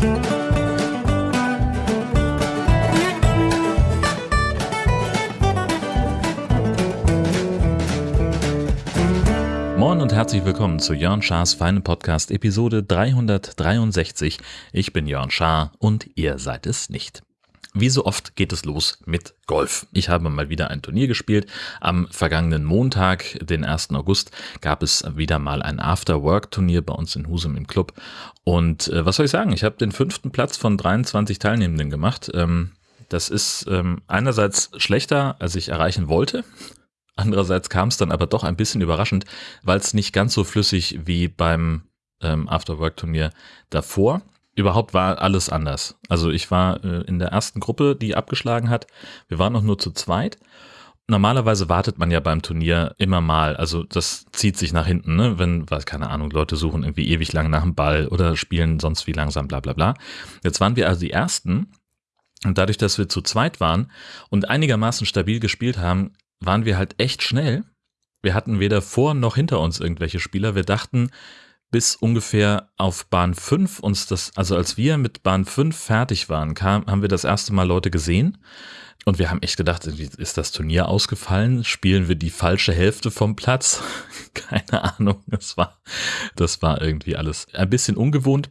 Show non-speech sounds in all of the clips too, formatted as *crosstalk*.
Moin und herzlich willkommen zu Jörn Schars Feinen Podcast Episode 363. Ich bin Jörn Schaar und ihr seid es nicht. Wie so oft geht es los mit Golf. Ich habe mal wieder ein Turnier gespielt. Am vergangenen Montag, den 1. August, gab es wieder mal ein After-Work-Turnier bei uns in Husum im Club. Und äh, was soll ich sagen? Ich habe den fünften Platz von 23 Teilnehmenden gemacht. Ähm, das ist ähm, einerseits schlechter, als ich erreichen wollte. Andererseits kam es dann aber doch ein bisschen überraschend, weil es nicht ganz so flüssig wie beim ähm, After-Work-Turnier davor überhaupt war alles anders. Also ich war äh, in der ersten Gruppe, die abgeschlagen hat. Wir waren noch nur zu zweit. Normalerweise wartet man ja beim Turnier immer mal, also das zieht sich nach hinten, ne? wenn, weiß keine Ahnung, Leute suchen irgendwie ewig lang nach dem Ball oder spielen sonst wie langsam, bla bla bla. Jetzt waren wir also die Ersten und dadurch, dass wir zu zweit waren und einigermaßen stabil gespielt haben, waren wir halt echt schnell. Wir hatten weder vor noch hinter uns irgendwelche Spieler. Wir dachten, bis ungefähr auf Bahn 5 uns das, also als wir mit Bahn 5 fertig waren, kam, haben wir das erste Mal Leute gesehen. Und wir haben echt gedacht, ist das Turnier ausgefallen? Spielen wir die falsche Hälfte vom Platz? *laughs* Keine Ahnung. Das war, das war irgendwie alles ein bisschen ungewohnt,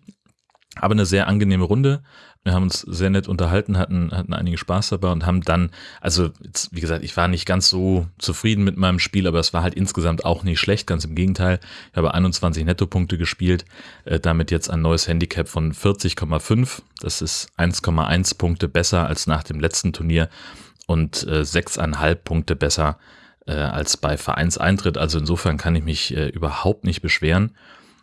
aber eine sehr angenehme Runde. Wir haben uns sehr nett unterhalten, hatten, hatten einige Spaß dabei und haben dann, also jetzt, wie gesagt, ich war nicht ganz so zufrieden mit meinem Spiel, aber es war halt insgesamt auch nicht schlecht, ganz im Gegenteil. Ich habe 21 Nettopunkte gespielt, äh, damit jetzt ein neues Handicap von 40,5. Das ist 1,1 Punkte besser als nach dem letzten Turnier und äh, 6,5 Punkte besser äh, als bei Vereinseintritt. Also insofern kann ich mich äh, überhaupt nicht beschweren.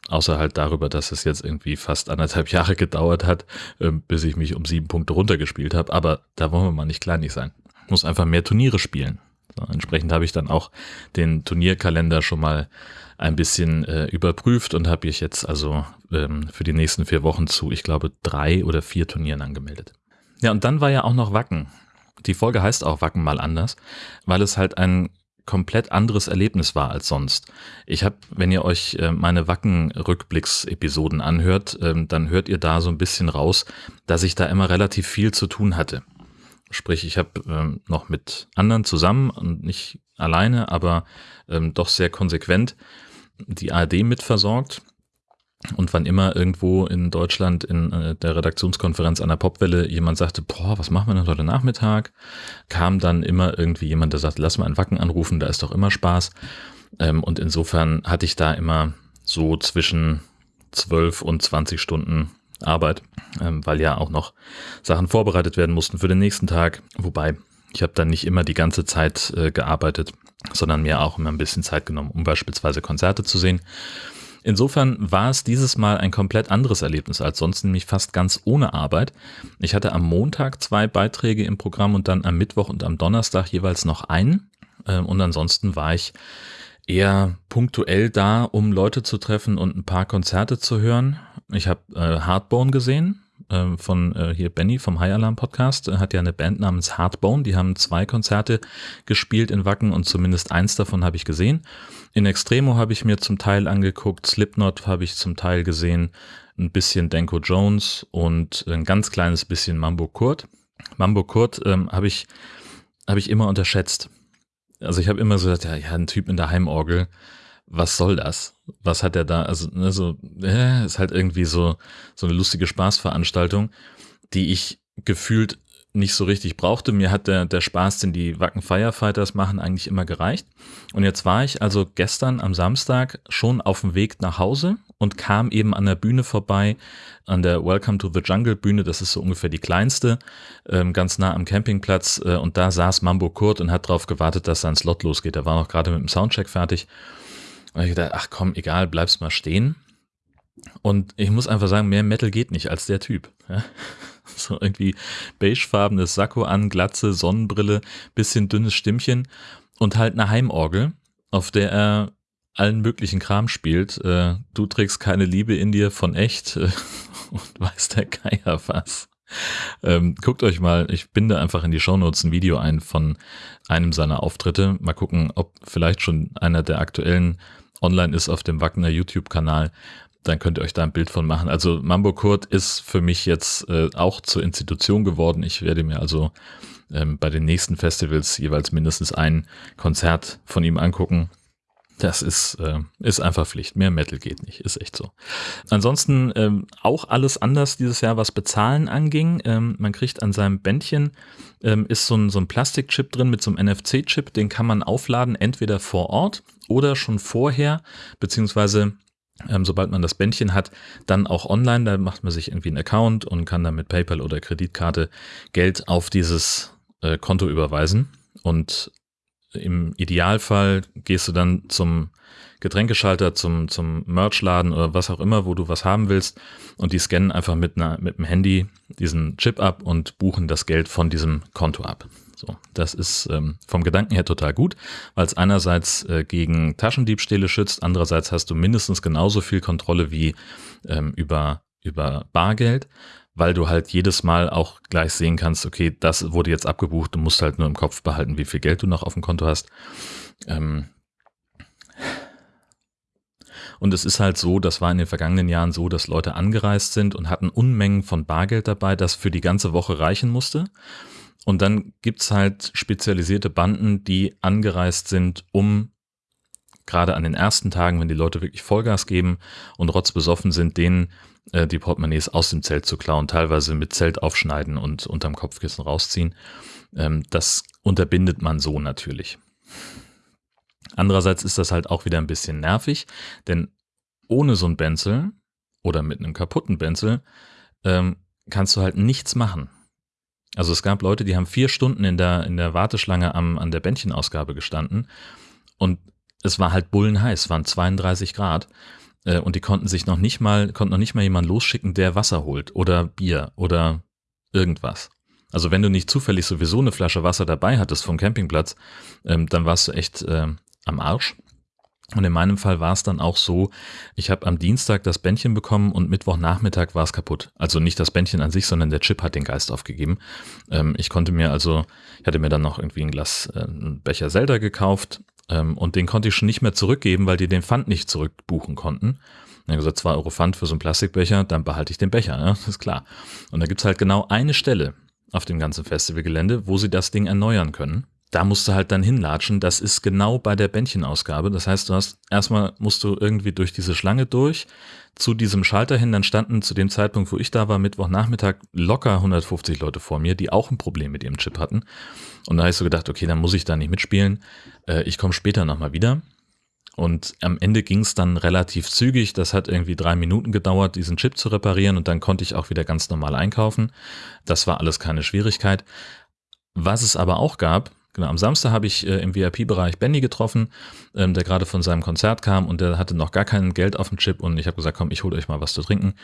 Außer halt darüber, dass es jetzt irgendwie fast anderthalb Jahre gedauert hat, ähm, bis ich mich um sieben Punkte runtergespielt habe. Aber da wollen wir mal nicht kleinig sein. Ich muss einfach mehr Turniere spielen. So, entsprechend habe ich dann auch den Turnierkalender schon mal ein bisschen äh, überprüft und habe ich jetzt also ähm, für die nächsten vier Wochen zu, ich glaube, drei oder vier Turnieren angemeldet. Ja, und dann war ja auch noch Wacken. Die Folge heißt auch Wacken mal anders, weil es halt ein komplett anderes Erlebnis war als sonst. Ich habe, wenn ihr euch äh, meine Wacken-Rückblicks-Episoden anhört, ähm, dann hört ihr da so ein bisschen raus, dass ich da immer relativ viel zu tun hatte. Sprich, ich habe ähm, noch mit anderen zusammen und nicht alleine, aber ähm, doch sehr konsequent die ARD mitversorgt und wann immer irgendwo in Deutschland in äh, der Redaktionskonferenz an der Popwelle jemand sagte, boah, was machen wir denn heute Nachmittag, kam dann immer irgendwie jemand, der sagt, lass mal einen Wacken anrufen, da ist doch immer Spaß. Ähm, und insofern hatte ich da immer so zwischen 12 und 20 Stunden Arbeit, ähm, weil ja auch noch Sachen vorbereitet werden mussten für den nächsten Tag. Wobei ich habe dann nicht immer die ganze Zeit äh, gearbeitet, sondern mir auch immer ein bisschen Zeit genommen, um beispielsweise Konzerte zu sehen. Insofern war es dieses Mal ein komplett anderes Erlebnis als sonst, nämlich fast ganz ohne Arbeit. Ich hatte am Montag zwei Beiträge im Programm und dann am Mittwoch und am Donnerstag jeweils noch einen. Ähm, und ansonsten war ich eher punktuell da, um Leute zu treffen und ein paar Konzerte zu hören. Ich habe äh, Hardbone gesehen, äh, von äh, hier Benny vom High Alarm Podcast, hat ja eine Band namens Hardbone, die haben zwei Konzerte gespielt in Wacken und zumindest eins davon habe ich gesehen. In Extremo habe ich mir zum Teil angeguckt, Slipknot habe ich zum Teil gesehen, ein bisschen Denko Jones und ein ganz kleines bisschen Mambo Kurt. Mambo Kurt ähm, habe ich, hab ich immer unterschätzt. Also ich habe immer so gesagt, ja, ja, ein Typ in der Heimorgel, was soll das? Was hat er da? Also, ne, so, äh, ist halt irgendwie so, so eine lustige Spaßveranstaltung, die ich gefühlt nicht so richtig brauchte. Mir hat der, der Spaß, den die Wacken Firefighters machen, eigentlich immer gereicht. Und jetzt war ich also gestern am Samstag schon auf dem Weg nach Hause und kam eben an der Bühne vorbei, an der Welcome to the Jungle Bühne, das ist so ungefähr die kleinste, ähm, ganz nah am Campingplatz. Äh, und da saß Mambo Kurt und hat darauf gewartet, dass sein Slot losgeht. Er war noch gerade mit dem Soundcheck fertig. Und ich dachte, ach komm, egal, bleibst mal stehen. Und ich muss einfach sagen, mehr Metal geht nicht als der Typ. Ja? *laughs* So irgendwie beigefarbenes Sakko an, Glatze, Sonnenbrille, bisschen dünnes Stimmchen und halt eine Heimorgel, auf der er allen möglichen Kram spielt. Äh, du trägst keine Liebe in dir von echt äh, *laughs* und weiß der Geier was. Ähm, guckt euch mal, ich binde einfach in die Shownotes ein Video ein von einem seiner Auftritte. Mal gucken, ob vielleicht schon einer der aktuellen online ist auf dem Wagner YouTube-Kanal. Dann könnt ihr euch da ein Bild von machen. Also Mambo Kurt ist für mich jetzt äh, auch zur Institution geworden. Ich werde mir also ähm, bei den nächsten Festivals jeweils mindestens ein Konzert von ihm angucken. Das ist, äh, ist einfach Pflicht. Mehr Metal geht nicht, ist echt so. Ansonsten ähm, auch alles anders dieses Jahr, was Bezahlen anging. Ähm, man kriegt an seinem Bändchen, ähm, ist so ein, so ein Plastikchip drin mit so einem NFC-Chip, den kann man aufladen, entweder vor Ort oder schon vorher, beziehungsweise ähm, sobald man das Bändchen hat, dann auch online. Da macht man sich irgendwie einen Account und kann dann mit PayPal oder Kreditkarte Geld auf dieses äh, Konto überweisen. Und im Idealfall gehst du dann zum Getränkeschalter, zum, zum Merchladen oder was auch immer, wo du was haben willst. Und die scannen einfach mit, einer, mit dem Handy diesen Chip ab und buchen das Geld von diesem Konto ab. So, das ist ähm, vom Gedanken her total gut, weil es einerseits äh, gegen Taschendiebstähle schützt, andererseits hast du mindestens genauso viel Kontrolle wie ähm, über, über Bargeld, weil du halt jedes Mal auch gleich sehen kannst, okay, das wurde jetzt abgebucht, du musst halt nur im Kopf behalten, wie viel Geld du noch auf dem Konto hast. Ähm, und es ist halt so, das war in den vergangenen Jahren so, dass Leute angereist sind und hatten Unmengen von Bargeld dabei, das für die ganze Woche reichen musste. Und dann gibt's halt spezialisierte Banden, die angereist sind, um gerade an den ersten Tagen, wenn die Leute wirklich Vollgas geben und rotzbesoffen sind, denen äh, die Portemonnaies aus dem Zelt zu klauen, teilweise mit Zelt aufschneiden und unterm Kopfkissen rausziehen. Ähm, das unterbindet man so natürlich. Andererseits ist das halt auch wieder ein bisschen nervig, denn ohne so ein Benzel oder mit einem kaputten Benzel ähm, kannst du halt nichts machen. Also es gab Leute, die haben vier Stunden in der, in der Warteschlange am, an der Bändchenausgabe gestanden und es war halt bullenheiß, waren 32 Grad äh, und die konnten sich noch nicht mal, konnten noch nicht mal jemanden losschicken, der Wasser holt oder Bier oder irgendwas. Also wenn du nicht zufällig sowieso eine Flasche Wasser dabei hattest vom Campingplatz, ähm, dann warst du echt äh, am Arsch. Und in meinem Fall war es dann auch so, ich habe am Dienstag das Bändchen bekommen und Mittwochnachmittag war es kaputt. Also nicht das Bändchen an sich, sondern der Chip hat den Geist aufgegeben. Ähm, ich konnte mir also, ich hatte mir dann noch irgendwie ein Glas, äh, Becher Zelda gekauft ähm, und den konnte ich schon nicht mehr zurückgeben, weil die den Pfand nicht zurückbuchen konnten. Dann habe gesagt, zwei Euro Pfand für so einen Plastikbecher, dann behalte ich den Becher, ne? *laughs* ist klar. Und da gibt's halt genau eine Stelle auf dem ganzen Festivalgelände, wo sie das Ding erneuern können da musst du halt dann hinlatschen. Das ist genau bei der Bändchenausgabe. Das heißt, du hast erstmal musst du irgendwie durch diese Schlange durch zu diesem Schalter hin. Dann standen zu dem Zeitpunkt, wo ich da war, Mittwochnachmittag locker 150 Leute vor mir, die auch ein Problem mit ihrem Chip hatten. Und da habe ich so gedacht, okay, dann muss ich da nicht mitspielen. Äh, ich komme später nochmal wieder. Und am Ende ging es dann relativ zügig. Das hat irgendwie drei Minuten gedauert, diesen Chip zu reparieren und dann konnte ich auch wieder ganz normal einkaufen. Das war alles keine Schwierigkeit. Was es aber auch gab, Genau, am Samstag habe ich äh, im VIP-Bereich Benny getroffen, ähm, der gerade von seinem Konzert kam und der hatte noch gar kein Geld auf dem Chip und ich habe gesagt, komm, ich hole euch mal was zu trinken.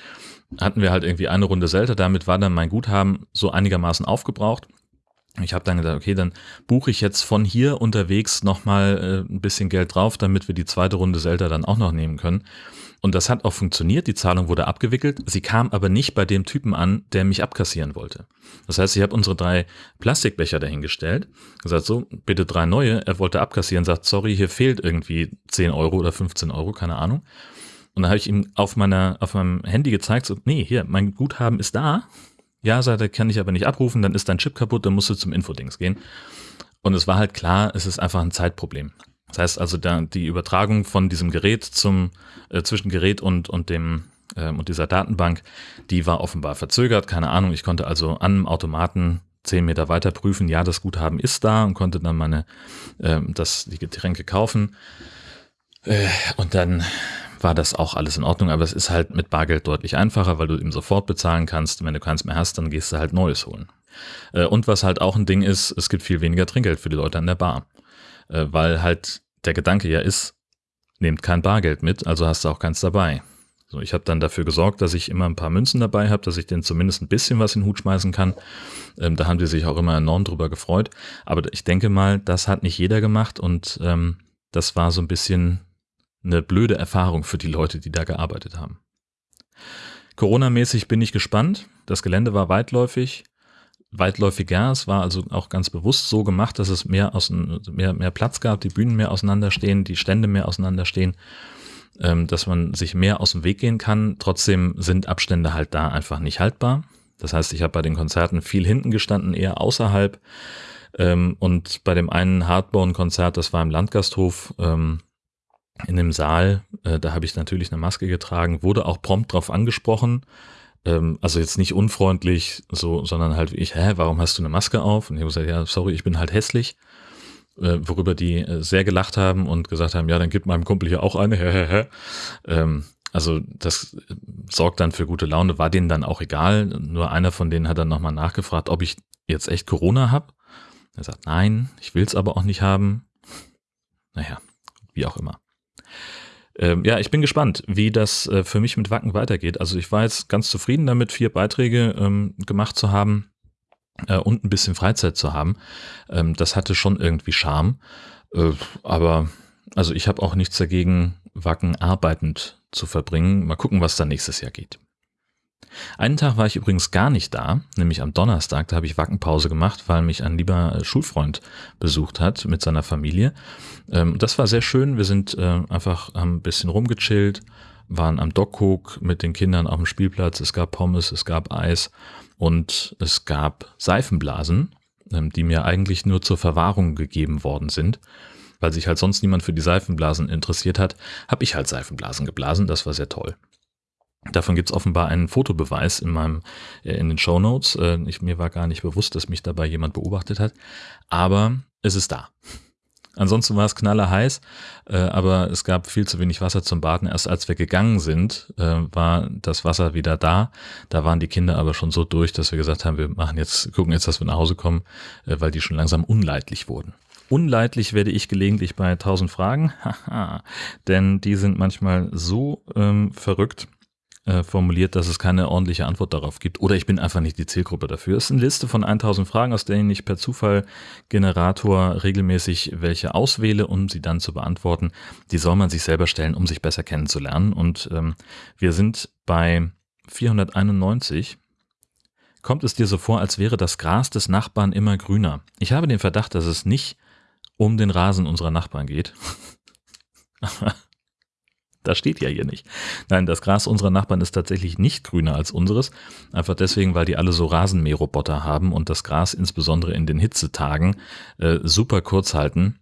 Hatten wir halt irgendwie eine Runde Selter, damit war dann mein Guthaben so einigermaßen aufgebraucht. Ich habe dann gesagt, okay, dann buche ich jetzt von hier unterwegs nochmal äh, ein bisschen Geld drauf, damit wir die zweite Runde Zelda dann auch noch nehmen können. Und das hat auch funktioniert. Die Zahlung wurde abgewickelt. Sie kam aber nicht bei dem Typen an, der mich abkassieren wollte. Das heißt, ich habe unsere drei Plastikbecher dahingestellt, gesagt, so, bitte drei neue. Er wollte abkassieren, sagt, sorry, hier fehlt irgendwie 10 Euro oder 15 Euro, keine Ahnung. Und dann habe ich ihm auf meiner, auf meinem Handy gezeigt, so, nee, hier, mein Guthaben ist da. Ja, sagt er, kann ich aber nicht abrufen, dann ist dein Chip kaputt, dann musst du zum Infodings gehen. Und es war halt klar, es ist einfach ein Zeitproblem. Das heißt also, da, die Übertragung von diesem Gerät zum äh, zwischen Gerät und und dem ähm, und dieser Datenbank, die war offenbar verzögert. Keine Ahnung. Ich konnte also an einem Automaten zehn Meter weiter prüfen, ja, das Guthaben ist da und konnte dann meine äh, das die Getränke kaufen. Äh, und dann war das auch alles in Ordnung, aber es ist halt mit Bargeld deutlich einfacher, weil du ihm sofort bezahlen kannst. Wenn du keins mehr hast, dann gehst du halt Neues holen. Äh, und was halt auch ein Ding ist, es gibt viel weniger Trinkgeld für die Leute an der Bar. Äh, weil halt der Gedanke ja ist, nehmt kein Bargeld mit, also hast du auch keins dabei. So, ich habe dann dafür gesorgt, dass ich immer ein paar Münzen dabei habe, dass ich denen zumindest ein bisschen was in den Hut schmeißen kann. Ähm, da haben die sich auch immer enorm drüber gefreut. Aber ich denke mal, das hat nicht jeder gemacht und ähm, das war so ein bisschen eine blöde Erfahrung für die Leute, die da gearbeitet haben. Corona-mäßig bin ich gespannt. Das Gelände war weitläufig weitläufiger. Es war also auch ganz bewusst so gemacht, dass es mehr, aus, mehr, mehr Platz gab, die Bühnen mehr auseinanderstehen, die Stände mehr auseinanderstehen. ähm, dass man sich mehr aus dem Weg gehen kann. Trotzdem sind Abstände halt da einfach nicht haltbar. Das heißt, ich habe bei den Konzerten viel hinten gestanden, eher außerhalb. Ähm, und bei dem einen Hardbone-Konzert, das war im Landgasthof, ähm, in dem Saal, äh, da habe ich natürlich eine Maske getragen, wurde auch prompt drauf angesprochen. Ähm, also jetzt nicht unfreundlich, so, sondern halt wie ich, hä, warum hast du eine Maske auf? Und ich habe gesagt, ja, sorry, ich bin halt hässlich. Äh, worüber die äh, sehr gelacht haben und gesagt haben, ja, dann gib meinem Kumpel hier auch eine. *laughs* ähm, also das äh, sorgt dann für gute Laune, war denen dann auch egal. Nur einer von denen hat dann nochmal nachgefragt, ob ich jetzt echt Corona habe. Er sagt, nein, ich will es aber auch nicht haben. Naja, wie auch immer. Ähm, ja, ich bin gespannt, wie das äh, für mich mit Wacken weitergeht. Also ich war jetzt ganz zufrieden damit, vier Beiträge ähm, gemacht zu haben äh, und ein bisschen Freizeit zu haben. Ähm, das hatte schon irgendwie Charme. Äh, aber also ich habe auch nichts dagegen, Wacken arbeitend zu verbringen. Mal gucken, was da nächstes Jahr geht. Einen Tag war ich übrigens gar nicht da, nämlich am Donnerstag, da habe ich Wackenpause gemacht, weil mich ein lieber Schulfreund besucht hat mit seiner Familie. Ähm, das war sehr schön, wir sind äh, einfach ein bisschen rumgechillt, waren am Dockhook mit den Kindern auf dem Spielplatz, es gab Pommes, es gab Eis und es gab Seifenblasen, ähm, die mir eigentlich nur zur Verwahrung gegeben worden sind. Weil sich halt sonst niemand für die Seifenblasen interessiert hat, habe ich halt Seifenblasen geblasen. Das war sehr toll. Davon gibt es offenbar einen Fotobeweis in meinem äh, in den Show Notes. Äh, ich, mir war gar nicht bewusst, dass mich dabei jemand beobachtet hat, aber es ist da. Ansonsten war es knallerheiß, äh, aber es gab viel zu wenig Wasser zum Baden. Erst als wir gegangen sind, äh, war das Wasser wieder da. Da waren die Kinder aber schon so durch, dass wir gesagt haben, wir machen jetzt, gucken jetzt, dass wir nach Hause kommen, äh, weil die schon langsam unleidlich wurden. Unleidlich werde ich gelegentlich bei 1000 Fragen, *laughs* denn die sind manchmal so ähm, verrückt, äh, formuliert, dass es keine ordentliche Antwort darauf gibt. Oder ich bin einfach nicht die Zielgruppe dafür. Es ist eine Liste von 1000 Fragen, aus denen ich per Zufallgenerator regelmäßig welche auswähle, um sie dann zu beantworten. Die soll man sich selber stellen, um sich besser kennenzulernen. Und ähm, wir sind bei 491. Kommt es dir so vor, als wäre das Gras des Nachbarn immer grüner? Ich habe den Verdacht, dass es nicht um den Rasen unserer Nachbarn geht. *laughs* Das steht ja hier nicht. Nein, das Gras unserer Nachbarn ist tatsächlich nicht grüner als unseres. Einfach deswegen, weil die alle so Rasenmäherroboter haben und das Gras insbesondere in den Hitzetagen äh, super kurz halten.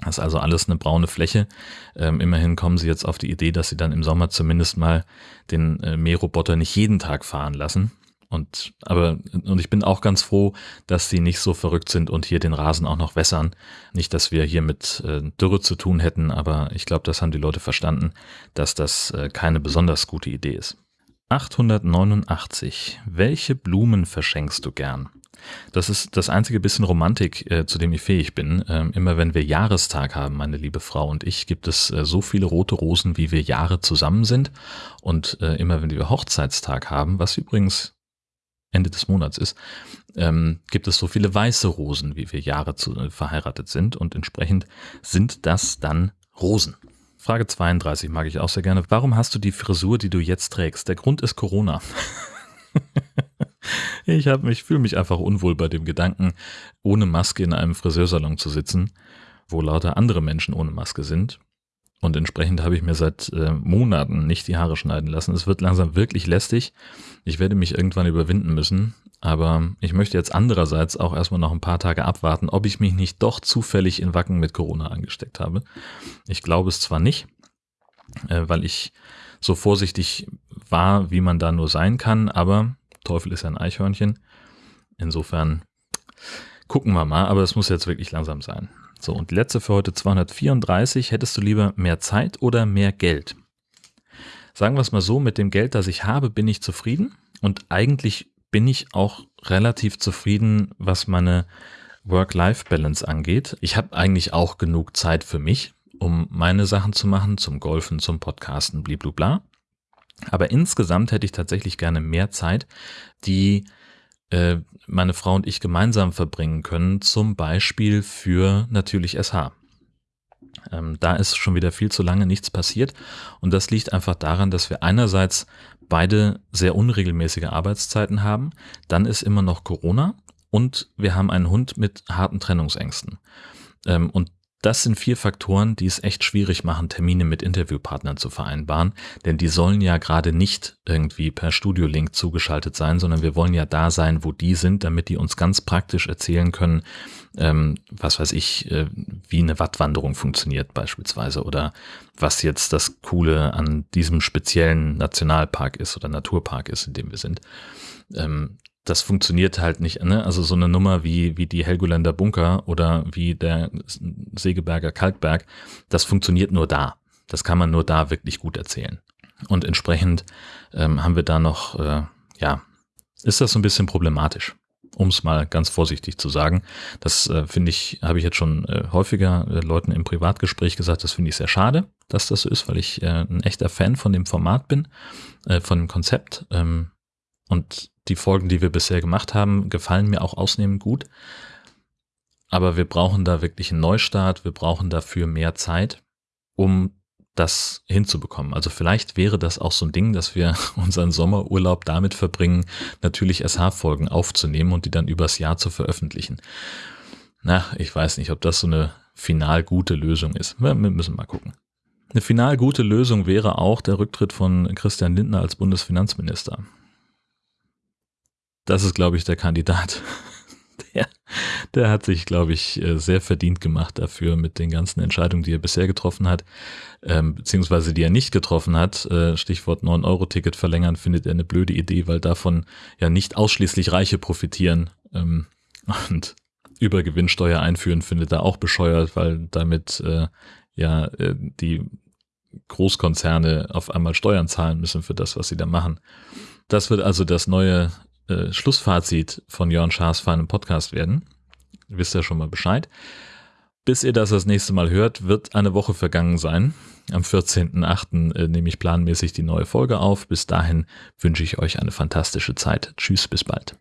Das ist also alles eine braune Fläche. Ähm, immerhin kommen sie jetzt auf die Idee, dass sie dann im Sommer zumindest mal den äh, Mähroboter nicht jeden Tag fahren lassen. Und aber und ich bin auch ganz froh, dass sie nicht so verrückt sind und hier den Rasen auch noch wässern. Nicht, dass wir hier mit äh, Dürre zu tun hätten, aber ich glaube, das haben die Leute verstanden, dass das äh, keine besonders gute Idee ist. 889. Welche Blumen verschenkst du gern? Das ist das einzige bisschen Romantik, äh, zu dem ich fähig bin. Ähm, immer wenn wir Jahrestag haben, meine liebe Frau und ich, gibt es äh, so viele rote Rosen, wie wir Jahre zusammen sind. Und äh, immer wenn wir Hochzeitstag haben, was übrigens Ende des Monats ist, ähm, gibt es so viele weiße Rosen, wie wir Jahre zu, äh, verheiratet sind und entsprechend sind das dann Rosen. Frage 32 mag ich auch sehr gerne. Warum hast du die Frisur, die du jetzt trägst? Der Grund ist Corona. *laughs* ich mich fühle mich einfach unwohl bei dem Gedanken, ohne Maske in einem Friseursalon zu sitzen, wo lauter andere Menschen ohne Maske sind. Und entsprechend habe ich mir seit äh, Monaten nicht die Haare schneiden lassen. Es wird langsam wirklich lästig. Ich werde mich irgendwann überwinden müssen. Aber ich möchte jetzt andererseits auch erstmal noch ein paar Tage abwarten, ob ich mich nicht doch zufällig in Wacken mit Corona angesteckt habe. Ich glaube es zwar nicht, äh, weil ich so vorsichtig war, wie man da nur sein kann, aber Teufel ist ein Eichhörnchen. Insofern gucken wir mal, aber es muss jetzt wirklich langsam sein. So, und die letzte für heute 234. Hättest du lieber mehr Zeit oder mehr Geld? Sagen wir es mal so, mit dem Geld, das ich habe, bin ich zufrieden und eigentlich bin ich auch relativ zufrieden, was meine Work-Life-Balance angeht. Ich habe eigentlich auch genug Zeit für mich, um meine Sachen zu machen, zum Golfen, zum Podcasten, blablabla. Aber insgesamt hätte ich tatsächlich gerne mehr Zeit, die äh, meine Frau und ich gemeinsam verbringen können, zum Beispiel für natürlich SH. Ähm, da ist schon wieder viel zu lange nichts passiert und das liegt einfach daran, dass wir einerseits beide sehr unregelmäßige Arbeitszeiten haben, dann ist immer noch Corona und wir haben einen Hund mit harten Trennungsängsten. Ähm, und Das sind vier Faktoren, die es echt schwierig machen, Termine mit Interviewpartnern zu vereinbaren, denn die sollen ja gerade nicht irgendwie per Studiolink zugeschaltet sein, sondern wir wollen ja da sein, wo die sind, damit die uns ganz praktisch erzählen können, ähm, was weiß ich, äh, wie eine Wattwanderung funktioniert beispielsweise oder was jetzt das Coole an diesem speziellen Nationalpark ist oder Naturpark ist, in dem wir sind. Ähm, das funktioniert halt nicht. Ne? Also so eine Nummer wie, wie die Helgoländer Bunker oder wie der Segeberger Kalkberg, das funktioniert nur da. Das kann man nur da wirklich gut erzählen. Und entsprechend ähm, haben wir da noch, äh, ja, ist das so ein bisschen problematisch, um es mal ganz vorsichtig zu sagen. Das äh, finde ich, habe ich jetzt schon äh, häufiger äh, Leuten im Privatgespräch gesagt, das finde ich sehr schade, dass das so ist, weil ich äh, ein echter Fan von dem Format bin, äh, von dem Konzept. Ähm, und die Folgen, die wir bisher gemacht haben, gefallen mir auch ausnehmend gut. Aber wir brauchen da wirklich einen Neustart. Wir brauchen dafür mehr Zeit, um das hinzubekommen. Also vielleicht wäre das auch so ein Ding, dass wir *laughs* unseren Sommerurlaub damit verbringen, natürlich SH-Folgen aufzunehmen und die dann übers Jahr zu veröffentlichen. Na, ich weiß nicht, ob das so eine final gute Lösung ist. Wir müssen mal gucken. Eine final gute Lösung wäre auch der Rücktritt von Christian Lindner als Bundesfinanzminister das ist, glaube ich, der Kandidat. *laughs* Der, der hat sich, glaube ich, äh, sehr verdient gemacht dafür mit den ganzen Entscheidungen, die er bisher getroffen hat, ähm, beziehungsweise die er nicht getroffen hat. Äh, Stichwort 9-Euro-Ticket verlängern findet er eine blöde Idee, weil davon ja nicht ausschließlich Reiche profitieren. Ähm, *laughs* und Übergewinnsteuer einführen findet er auch bescheuert, weil damit äh, ja äh, die Großkonzerne auf einmal Steuern zahlen müssen für das, was sie da machen. Das wird also das neue äh, Schlussfazit von Jörn Schaas feinem Podcast werden. Ihr wisst ja schon mal Bescheid. Bis ihr das das nächste Mal hört, wird eine Woche vergangen sein. Am 14.8. Äh, nehme ich planmäßig die neue Folge auf. Bis dahin wünsche ich euch eine fantastische Zeit. Tschüss, bis bald.